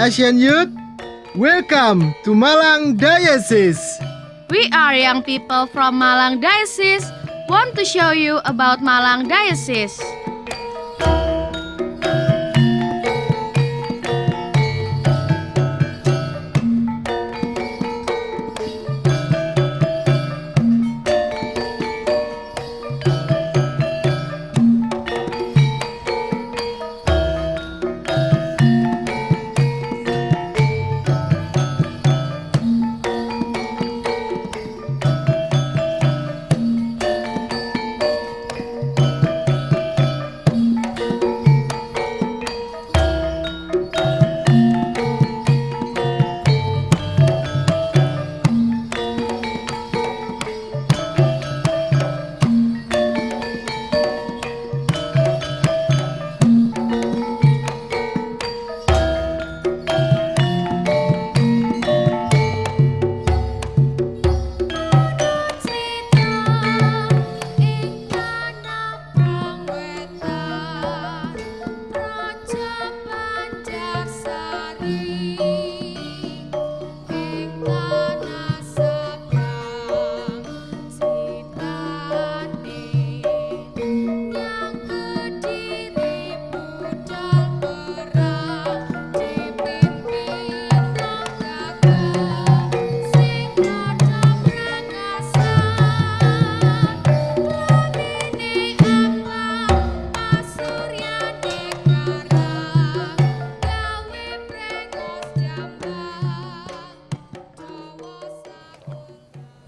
Asian youth. Welcome to Malang Diocese. We are young people from Malang Diocese. Want to show you about Malang Diocese.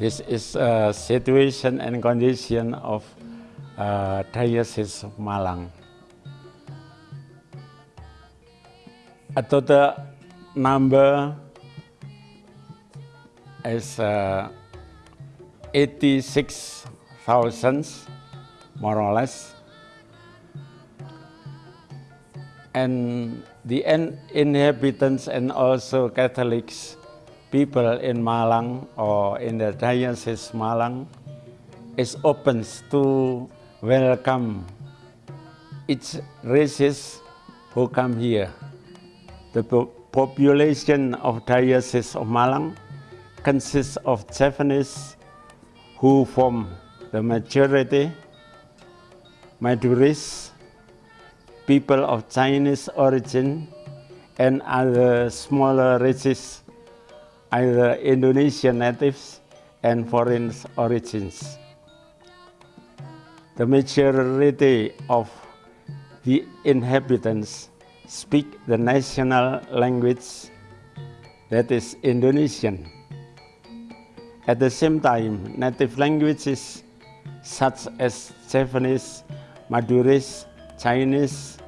This is a situation and condition of uh, Diocese of Malang. A total number is uh, 86,000 more or less. And the inhabitants and also Catholics people in Malang or in the Diocese Malang is open to welcome each races who come here. The population of Diocese of Malang consists of Javanese who form the majority, Maduris, people of Chinese origin, and other smaller races either Indonesian natives and foreign origins. The majority of the inhabitants speak the national language that is Indonesian. At the same time, native languages such as Javanese, Madurese, Chinese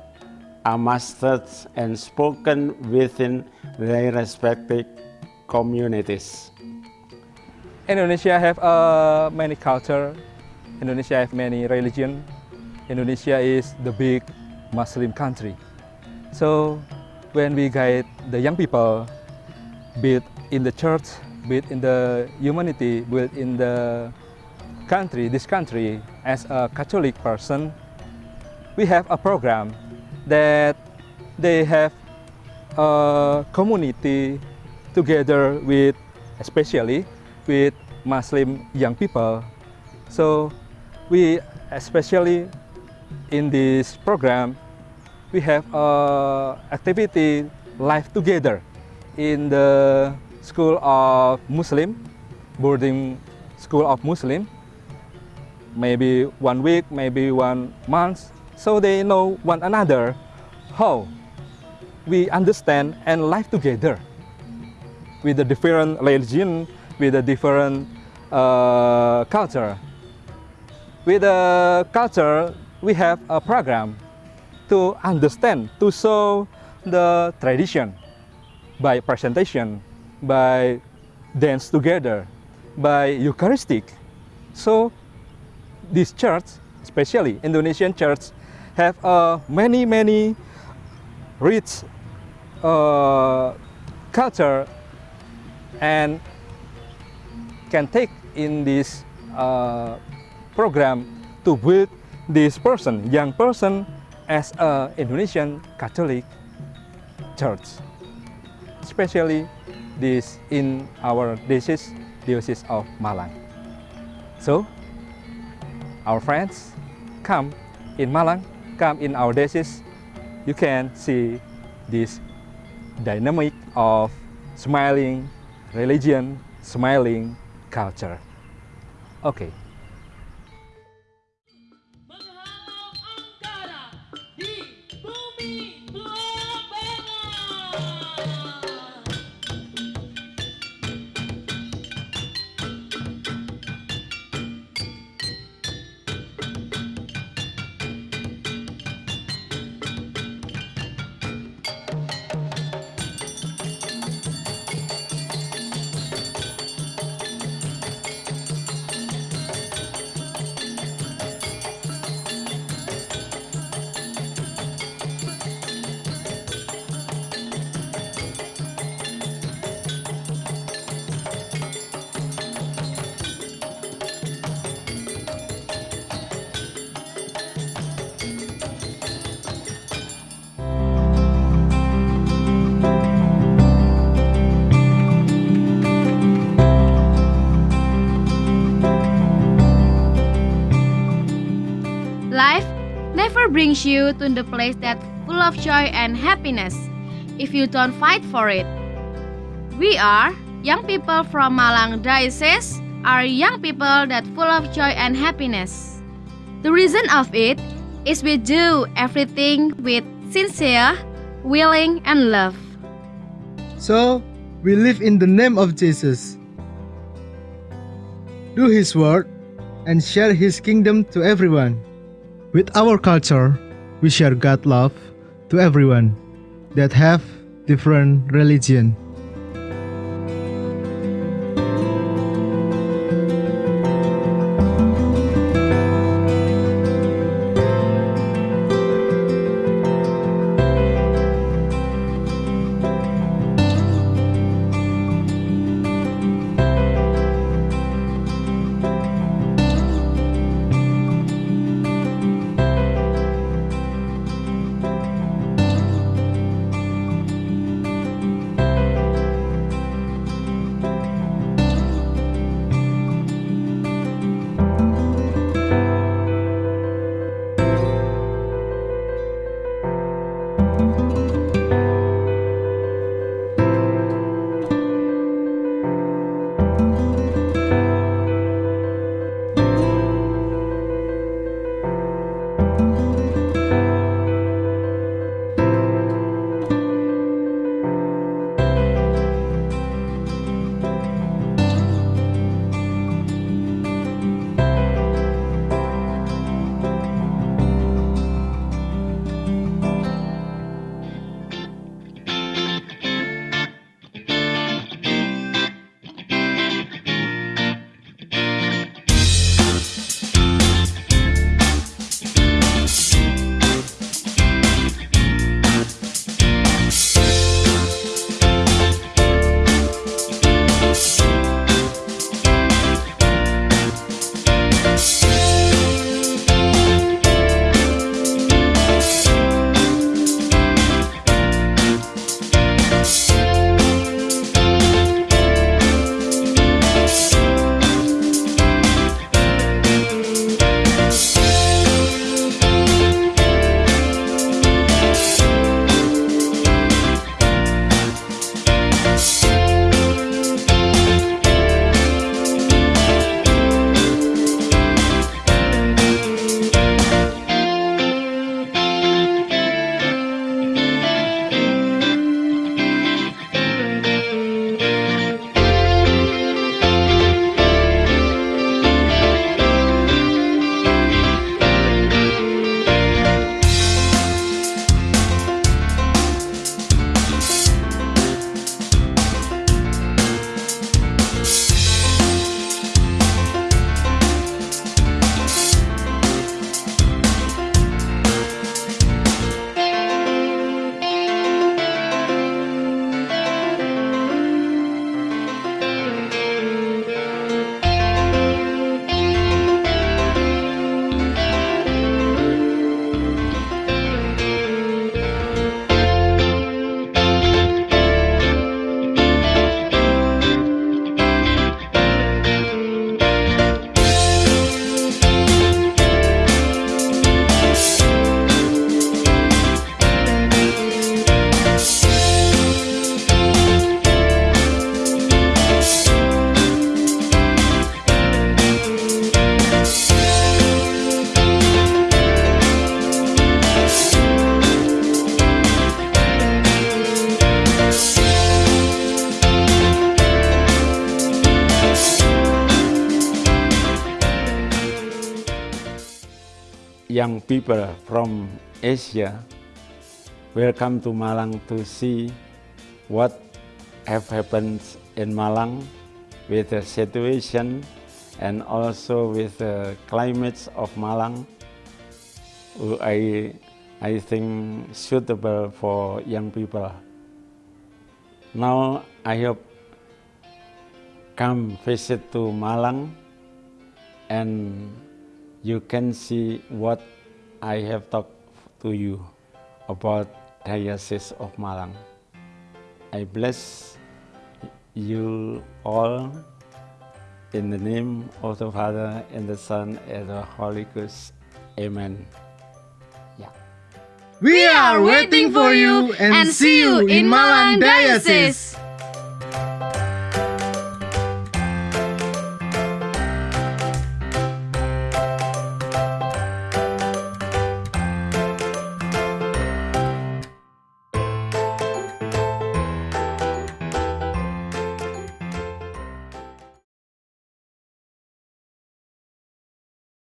are mastered and spoken within their respective communities. Indonesia have uh, many culture. Indonesia have many religion. Indonesia is the big Muslim country. So when we guide the young people, be it in the church, be it in the humanity, be it in the country, this country, as a Catholic person, we have a program that they have a community together with, especially with Muslim young people. So we, especially in this program, we have uh, activity live together in the school of Muslim, boarding school of Muslim, maybe one week, maybe one month, so they know one another how we understand and live together with a different religion, with a different uh, culture. With the culture, we have a program to understand, to show the tradition by presentation, by dance together, by Eucharistic. So this church, especially Indonesian church, have uh, many, many rich uh, culture and can take in this uh, program to build this person, young person, as a Indonesian Catholic church. especially this in our diocese, diocese of Malang. So, our friends, come in Malang, come in our diocese, you can see this dynamic of smiling religion, smiling culture. Okay. You to the place that's full of joy and happiness if you don't fight for it. We are young people from Malang Diocese are young people that full of joy and happiness. The reason of it is we do everything with sincere, willing and love. So, we live in the name of Jesus. Do His word and share His kingdom to everyone. With our culture, we share God love to everyone that have different religion. People from Asia will come to Malang to see what have happened in Malang with the situation and also with the climates of Malang. I, I think suitable for young people. Now I hope come visit to Malang and you can see what I have talked to you about Diocese of Malang. I bless you all in the name of the Father and the Son and the Holy Ghost. Amen. Yeah. We are waiting for you and see you in Malang Diocese.